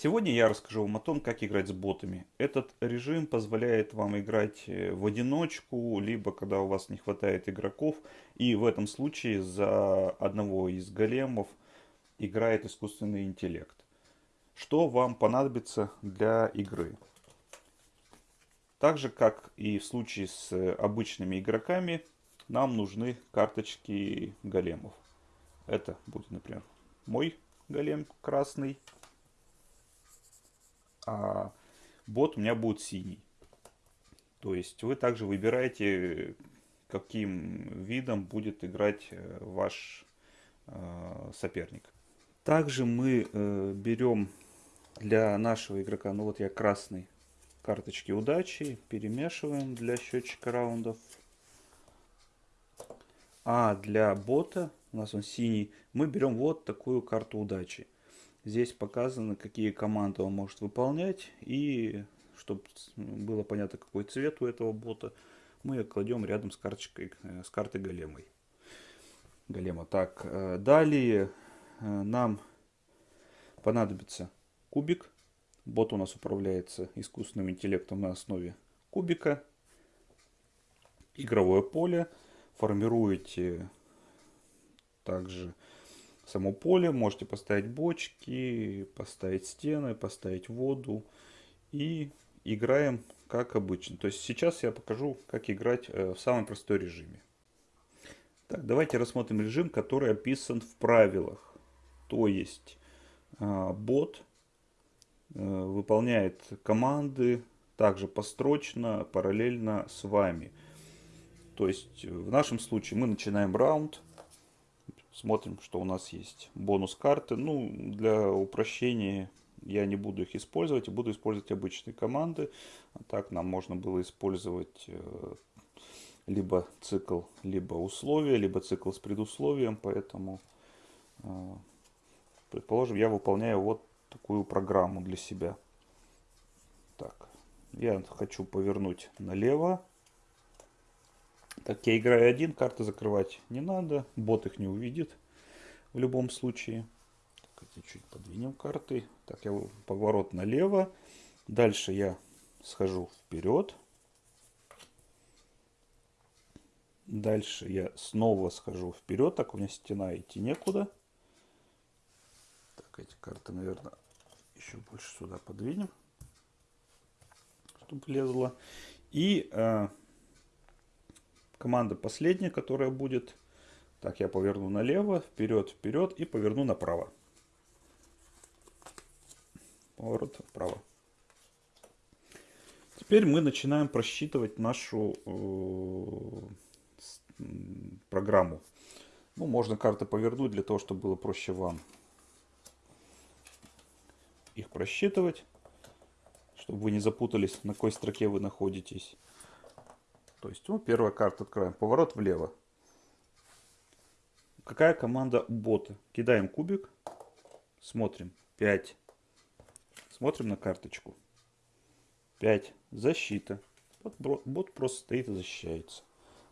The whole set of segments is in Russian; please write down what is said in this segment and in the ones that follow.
Сегодня я расскажу вам о том, как играть с ботами. Этот режим позволяет вам играть э, в одиночку, либо когда у вас не хватает игроков. И в этом случае за одного из големов играет искусственный интеллект. Что вам понадобится для игры? Так же, как и в случае с обычными игроками, нам нужны карточки големов. Это будет, например, мой голем красный а бот у меня будет синий. То есть вы также выбираете, каким видом будет играть э, ваш э, соперник. Также мы э, берем для нашего игрока, ну вот я красный, карточки удачи, перемешиваем для счетчика раундов. А для бота, у нас он синий, мы берем вот такую карту удачи. Здесь показано, какие команды он может выполнять. И чтобы было понятно, какой цвет у этого бота, мы ее кладем рядом с, карточкой, э, с картой големой. Голема. Так, э, далее э, нам понадобится кубик. Бот у нас управляется искусственным интеллектом на основе кубика. Игровое поле. Формируете также само поле, можете поставить бочки, поставить стены, поставить воду и играем как обычно. То есть сейчас я покажу, как играть э, в самом простой режиме. Так, давайте рассмотрим режим, который описан в правилах. То есть э, бот э, выполняет команды также построчно, параллельно с вами. То есть в нашем случае мы начинаем раунд, Смотрим, что у нас есть. Бонус карты. Ну, для упрощения я не буду их использовать. Буду использовать обычные команды. А так нам можно было использовать э, либо цикл, либо условия, либо цикл с предусловием. Поэтому, э, предположим, я выполняю вот такую программу для себя. Так, я хочу повернуть налево. Так, я играю один, карты закрывать не надо. Бот их не увидит в любом случае. Так, чуть подвинем карты. Так, я поворот налево. Дальше я схожу вперед. Дальше я снова схожу вперед. Так, у меня стена идти некуда. Так, эти карты, наверное, еще больше сюда подвинем. Чтобы влезло. И э, Команда последняя, которая будет. Так, я поверну налево, вперед, вперед и поверну направо. Поворот вправо. Теперь мы начинаем просчитывать нашу э, программу. Ну, можно карты повернуть для того, чтобы было проще вам их просчитывать, чтобы вы не запутались, на какой строке вы находитесь. То есть, ну, первая карта открываем. Поворот влево. Какая команда бота? Кидаем кубик. Смотрим. 5. Смотрим на карточку. 5. Защита. Вот бот просто стоит и защищается.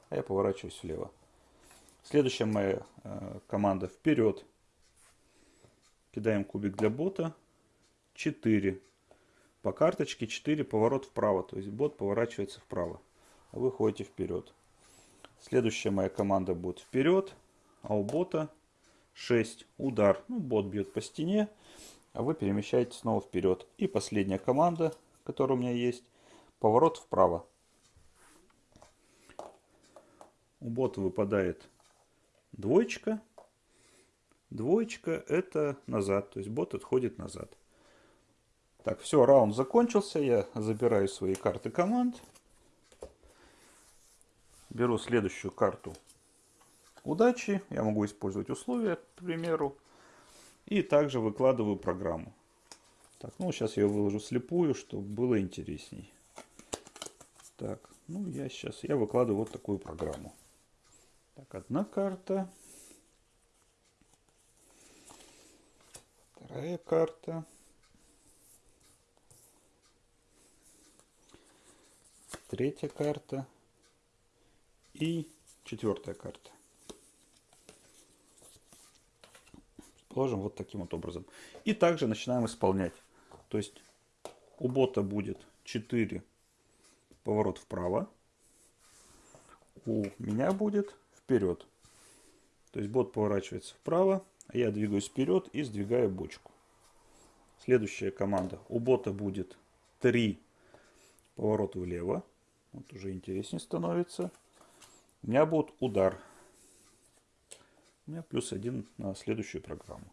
А я поворачиваюсь влево. Следующая моя э, команда вперед. Кидаем кубик для бота. 4. По карточке 4 поворот вправо. То есть бот поворачивается вправо вы ходите вперед. Следующая моя команда будет вперед, а у бота 6 удар. Ну, бот бьет по стене, а вы перемещаетесь снова вперед. И последняя команда, которая у меня есть, поворот вправо. У бота выпадает двоечка. Двоечка это назад, то есть бот отходит назад. Так, все, раунд закончился. Я забираю свои карты команд беру следующую карту удачи. Я могу использовать условия, к примеру. И также выкладываю программу. Так, ну сейчас я ее выложу слепую, чтобы было интересней. Так, ну я сейчас, я выкладываю вот такую программу. Так, одна карта. Вторая карта. Третья карта. И четвертая карта. Положим вот таким вот образом. И также начинаем исполнять. То есть у бота будет 4 поворот вправо. У меня будет вперед. То есть бот поворачивается вправо, а я двигаюсь вперед и сдвигаю бочку. Следующая команда. У бота будет 3 поворота влево. Вот уже интереснее становится. У меня будет удар. У меня плюс один на следующую программу.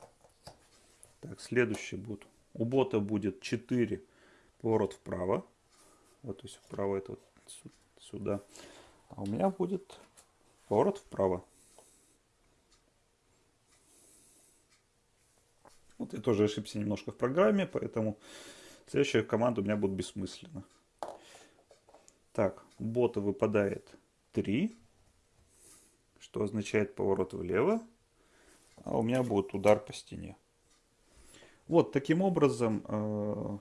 Так, следующий будет. У бота будет 4 поворот вправо. Вот, то есть вправо это вот сюда. А у меня будет поворот вправо. Вот я тоже ошибся немножко в программе, поэтому следующая команда у меня будет бессмысленна. Так, бота выпадает 3, что означает поворот влево, а у меня будет удар по стене. Вот таким образом э,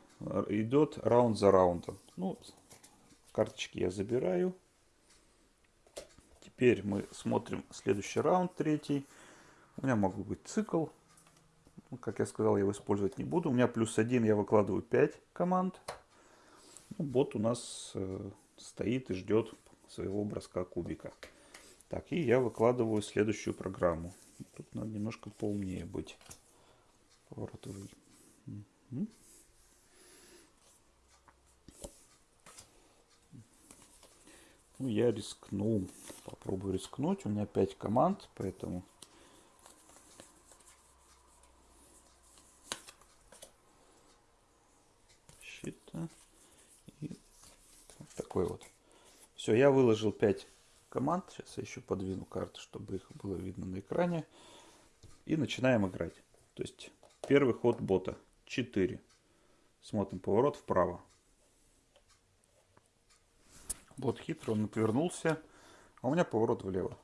идет раунд за раундом. Ну, карточки я забираю. Теперь мы смотрим следующий раунд, третий. У меня могут быть цикл. Ну, как я сказал, я его использовать не буду. У меня плюс один, я выкладываю 5 команд. Ну, бот у нас э, стоит и ждет своего броска кубика. Так, и я выкладываю следующую программу. Тут надо немножко поумнее быть. Поворотовый. Ну, я рискну. Попробую рискнуть. У меня 5 команд, поэтому... Щита. И вот такой вот. Все, я выложил 5 команд. Сейчас я еще подвину карты, чтобы их было видно на экране. И начинаем играть. То есть первый ход бота 4. Смотрим поворот вправо. Бот хитро, он отвернулся. А у меня поворот влево.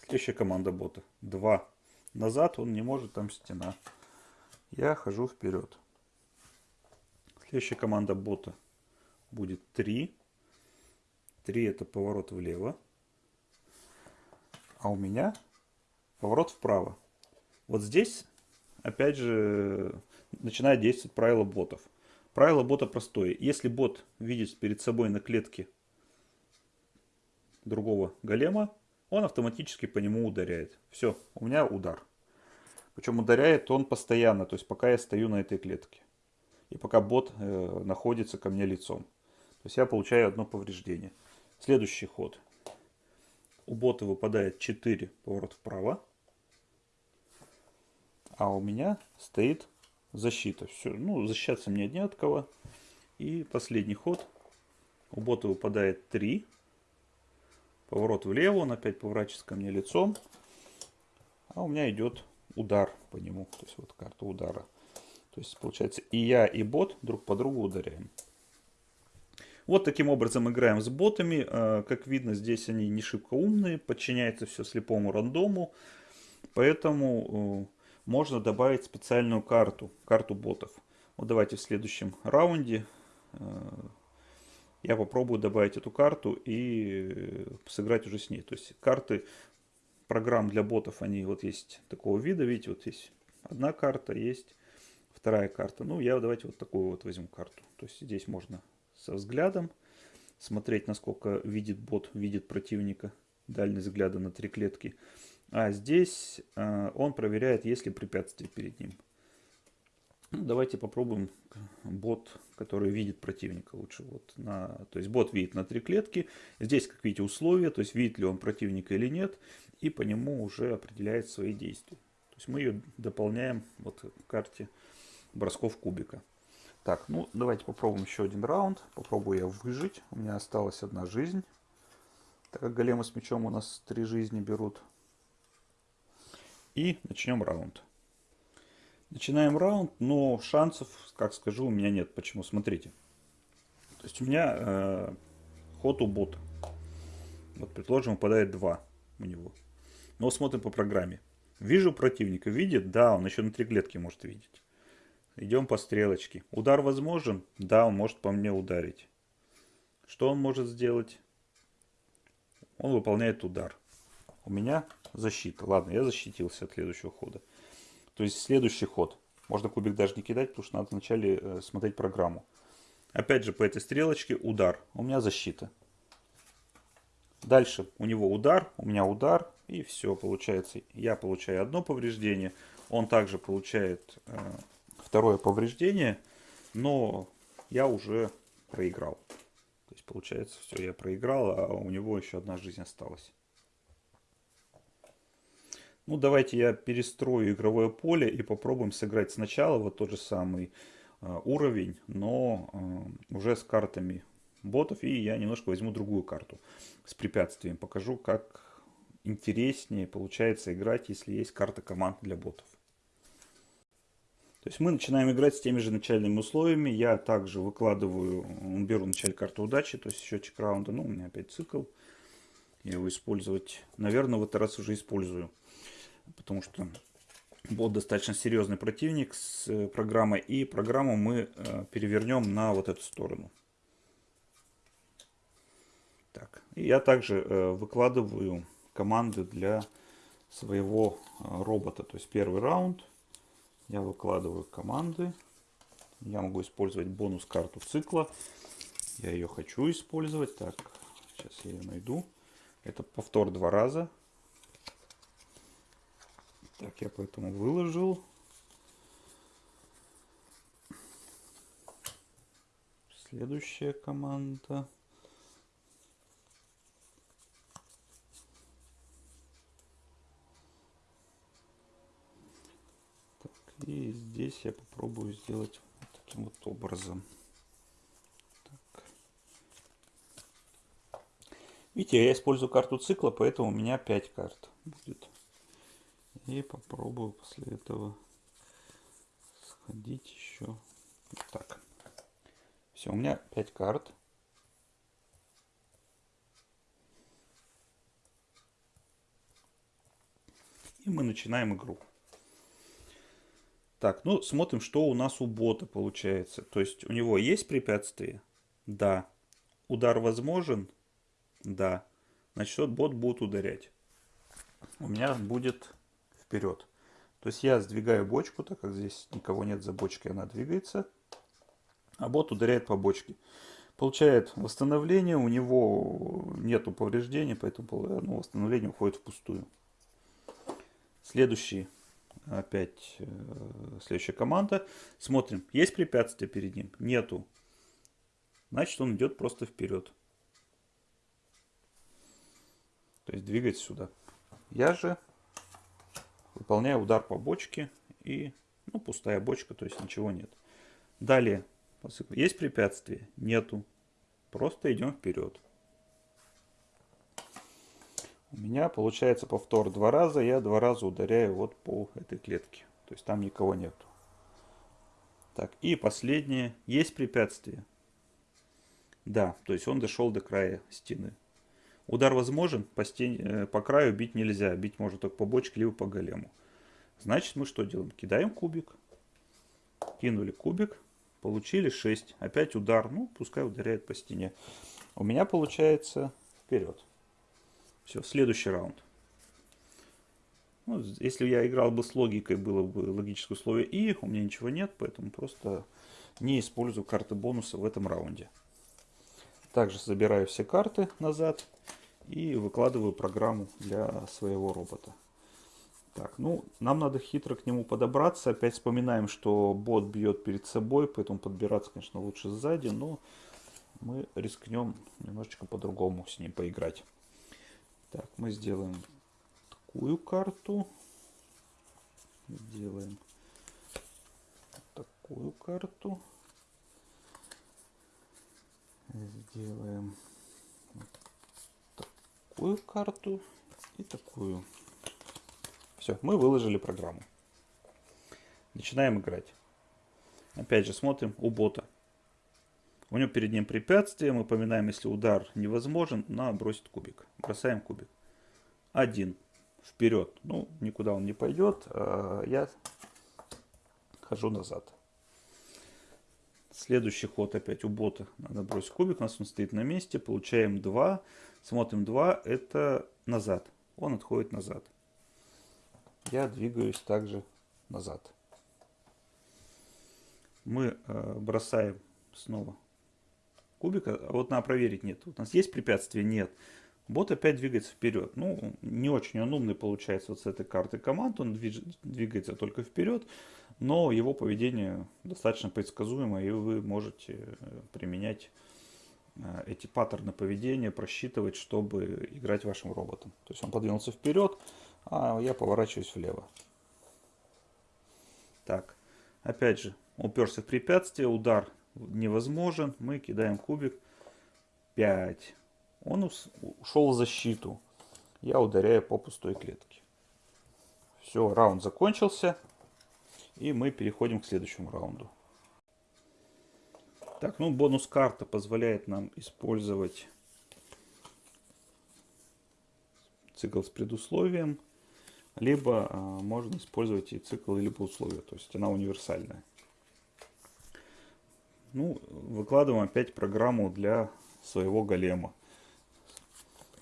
Следующая команда бота. 2. Назад он не может, там стена. Я хожу вперед. Следующая команда бота будет 3. 3 это поворот влево. А у меня поворот вправо. Вот здесь, опять же, начинает действовать правило ботов. Правило бота простое. Если бот видит перед собой на клетке другого голема, он автоматически по нему ударяет. Все, у меня удар. Причем ударяет он постоянно, то есть пока я стою на этой клетке. И пока бот э, находится ко мне лицом. То есть я получаю одно повреждение. Следующий ход. У бота выпадает 4 поворот вправо. А у меня стоит защита. Все, ну, защищаться мне не от кого. И последний ход. У бота выпадает 3. Поворот влево, он опять поворачивается ко мне лицом. А у меня идет удар по нему. То есть вот карта удара. То есть получается и я, и бот друг по другу ударяем. Вот таким образом играем с ботами. А, как видно, здесь они не шибко умные. Подчиняется все слепому рандому. Поэтому э, можно добавить специальную карту, карту ботов. Вот давайте в следующем раунде э, я попробую добавить эту карту и сыграть уже с ней. То есть карты программ для ботов, они вот есть такого вида, видите, вот есть одна карта, есть вторая карта. Ну, я давайте вот такую вот возьму карту. То есть здесь можно со взглядом смотреть, насколько видит бот, видит противника, дальность взгляда на три клетки. А здесь э, он проверяет, есть ли препятствие перед ним. Ну, давайте попробуем бот, который видит противника лучше. Вот на, то есть бот видит на три клетки. Здесь, как видите, условия, то есть видит ли он противника или нет. И по нему уже определяет свои действия. То есть мы ее дополняем вот в карте бросков кубика. Так, ну давайте попробуем еще один раунд. Попробую я выжить. У меня осталась одна жизнь. Так как големы с мечом у нас три жизни берут. И начнем раунд. Начинаем раунд, но шансов, как скажу, у меня нет. Почему? Смотрите. То есть у меня э, ход у бота. Вот, предположим, выпадает 2 у него. Но смотрим по программе. Вижу противника. Видит? Да, он еще на три клетки может видеть. Идем по стрелочке. Удар возможен? Да, он может по мне ударить. Что он может сделать? Он выполняет удар. У меня защита. Ладно, я защитился от следующего хода. То есть следующий ход. Можно кубик даже не кидать, потому что надо вначале э, смотреть программу. Опять же, по этой стрелочке удар. У меня защита. Дальше у него удар, у меня удар. И все, получается, я получаю одно повреждение. Он также получает э, второе повреждение. Но я уже проиграл. То есть, получается, все, я проиграл, а у него еще одна жизнь осталась. Ну, давайте я перестрою игровое поле и попробуем сыграть сначала вот тот же самый э, уровень, но э, уже с картами ботов. И я немножко возьму другую карту с препятствием. Покажу, как интереснее получается играть, если есть карта команд для ботов. То есть мы начинаем играть с теми же начальными условиями. Я также выкладываю, беру начальную карту удачи, то есть счетчик раунда. Ну, у меня опять цикл. Я его использовать, наверное, в этот раз уже использую потому что бот достаточно серьезный противник с э, программой. И программу мы э, перевернем на вот эту сторону. Так. И я также э, выкладываю команды для своего робота. То есть первый раунд я выкладываю команды. Я могу использовать бонус карту цикла. Я ее хочу использовать. Так, сейчас я ее найду. Это повтор два раза. Так, я поэтому выложил. Следующая команда. Так, и здесь я попробую сделать вот таким вот образом. Так. Видите, я использую карту цикла, поэтому у меня 5 карт будет. И попробую после этого сходить еще. Так. Все, у меня 5 карт. И мы начинаем игру. Так, ну смотрим, что у нас у бота получается. То есть у него есть препятствие? Да. Удар возможен? Да. Значит, бот будет ударять. У меня будет вперед. То есть я сдвигаю бочку, так как здесь никого нет за бочкой, она двигается. А бот ударяет по бочке. Получает восстановление, у него нету повреждений, поэтому ну, восстановление уходит впустую. Следующий, опять э, следующая команда. Смотрим, есть препятствие перед ним? Нету. Значит он идет просто вперед. То есть двигается сюда. Я же Выполняю удар по бочке и ну, пустая бочка, то есть ничего нет. Далее, есть препятствие? Нету. Просто идем вперед. У меня получается повтор два раза, я два раза ударяю вот по этой клетке. То есть там никого нету. Так, и последнее. Есть препятствие? Да, то есть он дошел до края стены. Удар возможен, по, стене, э, по краю бить нельзя. Бить можно только по бочке, либо по голему. Значит, мы что делаем? Кидаем кубик. Кинули кубик. Получили 6. Опять удар. Ну, пускай ударяет по стене. У меня получается вперед. Все, следующий раунд. Ну, если я играл бы с логикой, было бы логическое условие И, у меня ничего нет, поэтому просто не использую карты бонуса в этом раунде. Также забираю все карты назад и выкладываю программу для своего робота. Так, ну, нам надо хитро к нему подобраться. Опять вспоминаем, что бот бьет перед собой, поэтому подбираться, конечно, лучше сзади, но мы рискнем немножечко по-другому с ним поиграть. Так, мы сделаем такую карту. Сделаем такую карту сделаем такую карту и такую. Все, мы выложили программу. Начинаем играть. Опять же смотрим у бота. У него перед ним препятствие. Мы поминаем, если удар невозможен, на бросить кубик. Бросаем кубик. Один. Вперед. Ну, никуда он не пойдет. А я хожу назад. Следующий ход опять у бота. Надо бросить кубик. У нас он стоит на месте. Получаем 2. Смотрим 2. Это назад. Он отходит назад. Я двигаюсь также назад. мы э, бросаем снова кубик. А вот надо проверить, нет. У нас есть препятствие? Нет. Бот опять двигается вперед. Ну, не очень он умный получается вот с этой карты команд. Он двигается только вперед. Но его поведение достаточно предсказуемо. И вы можете э, применять э, эти паттерны поведения, просчитывать, чтобы играть вашим роботом. То есть он подвинулся вперед, а я поворачиваюсь влево. Так, опять же, уперся в препятствие, удар невозможен. Мы кидаем кубик 5. Он ушел в защиту. Я ударяю по пустой клетке. Все, раунд закончился. И мы переходим к следующему раунду. Так, ну бонус карта позволяет нам использовать цикл с предусловием. Либо а, можно использовать и цикл, либо условия. То есть она универсальная. Ну, выкладываем опять программу для своего голема.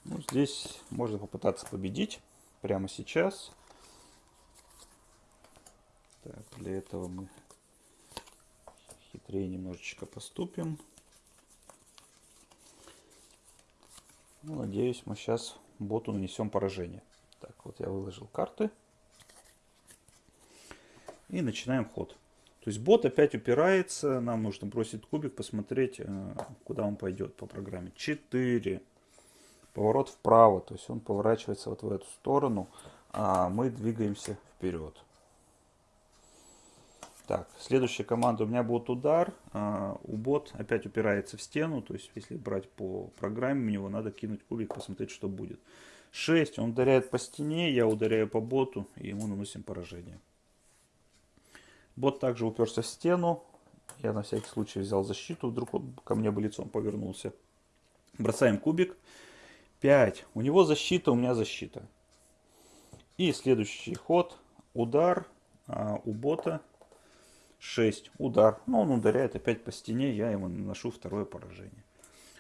Ну, здесь можно попытаться победить прямо сейчас. Так, для этого мы хитрее немножечко поступим. Ну, надеюсь, мы сейчас боту нанесем поражение. Так, вот я выложил карты. И начинаем ход. То есть бот опять упирается, нам нужно бросить кубик, посмотреть, э, куда он пойдет по программе. 4. Поворот вправо, то есть он поворачивается вот в эту сторону, а мы двигаемся вперед. Так, следующая команда у меня будет удар. А, у бот опять упирается в стену, то есть если брать по программе, у него надо кинуть кубик, посмотреть, что будет. 6, он ударяет по стене, я ударяю по боту, и ему наносим поражение. Бот также уперся в стену. Я на всякий случай взял защиту, вдруг он ко мне бы лицом повернулся. Бросаем кубик. 5. У него защита, у меня защита. И следующий ход. Удар а, у бота. 6. Удар. Но он ударяет опять по стене, я ему наношу второе поражение.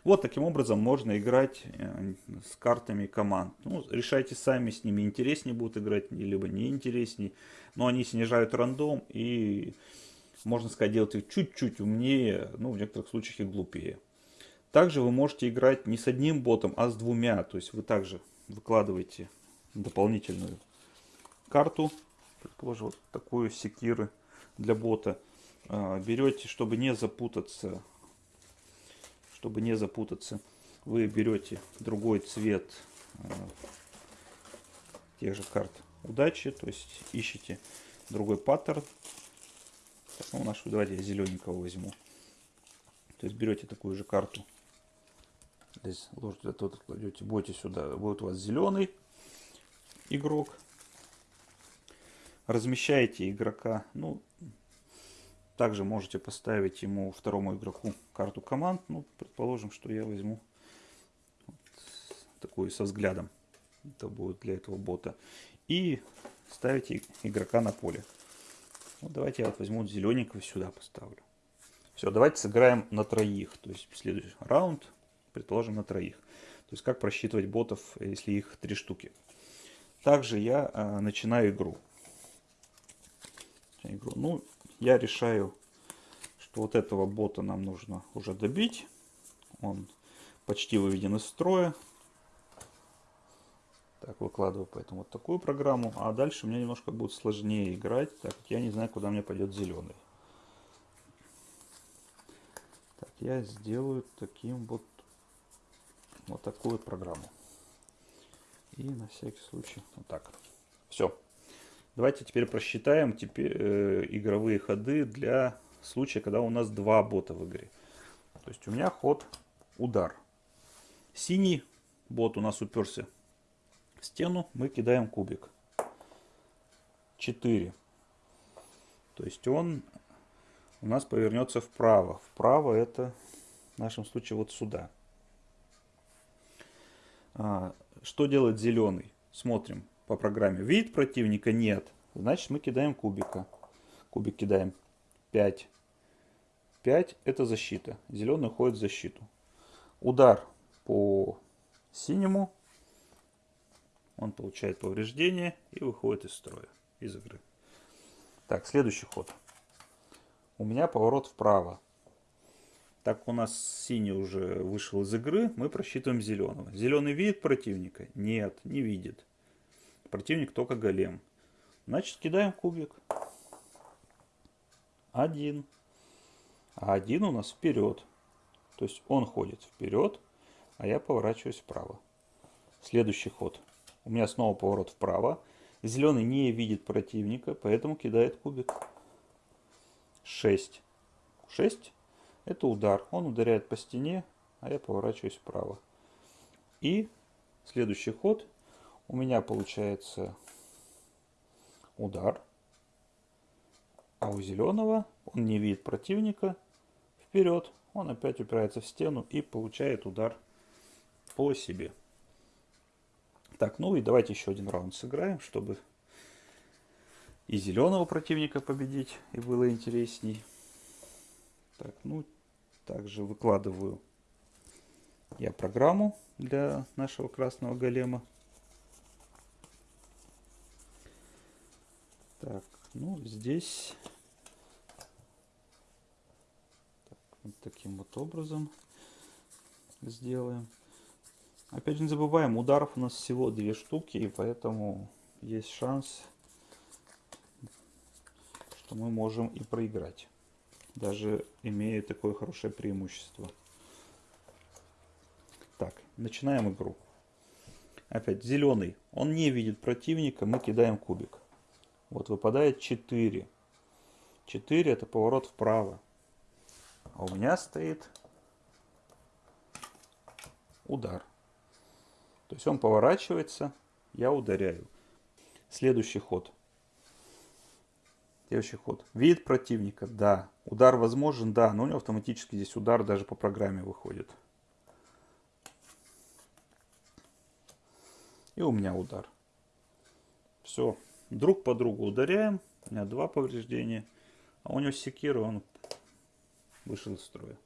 Вот таким образом можно играть э, с картами команд. Ну, решайте сами, с ними интереснее будут играть, либо неинтересней. Но они снижают рандом и, можно сказать, делают их чуть-чуть умнее, ну, в некоторых случаях и глупее. Также вы можете играть не с одним ботом, а с двумя. То есть вы также выкладываете дополнительную карту, предположим, вот такую секиры для бота. А, берете, чтобы не запутаться чтобы не запутаться, вы берете другой цвет э, тех же карт удачи, то есть ищите другой паттерн. Ну, нашу, давайте я зелененького возьму. То есть берете такую же карту. Здесь ложите, тут кладете, будете сюда. Вот у вас зеленый игрок. Размещаете игрока, ну, также можете поставить ему, второму игроку, карту команд. Ну, предположим, что я возьму вот такую со взглядом. Это будет для этого бота. И ставите игрока на поле. Вот давайте я вот возьму зелененького сюда поставлю. Все, давайте сыграем на троих. То есть следующий раунд, предположим, на троих. То есть как просчитывать ботов, если их три штуки. Также я а, начинаю игру. игру. Ну, я решаю, что вот этого бота нам нужно уже добить. Он почти выведен из строя. Так, выкладываю поэтому вот такую программу. А дальше мне немножко будет сложнее играть, так как я не знаю, куда мне пойдет зеленый. Так, я сделаю таким вот, вот такую программу. И на всякий случай вот так. Все. Давайте теперь просчитаем теперь, э, игровые ходы для случая, когда у нас два бота в игре. То есть у меня ход удар. Синий бот у нас уперся в стену, мы кидаем кубик. 4. То есть он у нас повернется вправо. Вправо это в нашем случае вот сюда. А, что делает зеленый? Смотрим по программе. Вид противника нет. Значит, мы кидаем кубика. Кубик кидаем 5. 5 это защита. Зеленый уходит в защиту. Удар по синему. Он получает повреждение и выходит из строя, из игры. Так, следующий ход. у меня поворот вправо. Так у нас синий уже вышел из игры, мы просчитываем зеленого. Зеленый видит противника? Нет, не видит. Противник только голем. Значит, кидаем кубик. Один. А один у нас вперед. То есть он ходит вперед, а я поворачиваюсь вправо. Следующий ход. У меня снова поворот вправо. Зеленый не видит противника, поэтому кидает кубик. 6. 6 это удар. Он ударяет по стене, а я поворачиваюсь вправо. И следующий ход у меня получается удар. А у зеленого он не видит противника. Вперед. Он опять упирается в стену и получает удар по себе. Так, ну и давайте еще один раунд сыграем, чтобы и зеленого противника победить, и было интересней. Так, ну, также выкладываю я программу для нашего красного голема. Так, ну, здесь так, вот таким вот образом сделаем. Опять же, не забываем, ударов у нас всего две штуки, и поэтому есть шанс, что мы можем и проиграть даже имея такое хорошее преимущество. Так, начинаем игру. Опять зеленый. Он не видит противника, мы кидаем кубик. Вот выпадает 4. 4 это поворот вправо. А у меня стоит удар. То есть он поворачивается, я ударяю. Следующий ход. Следующий ход. Видит противника, да. Удар возможен, да, но у него автоматически здесь удар даже по программе выходит. И у меня удар. Все. Друг по другу ударяем. У меня два повреждения. А у него секира, он вышел из строя.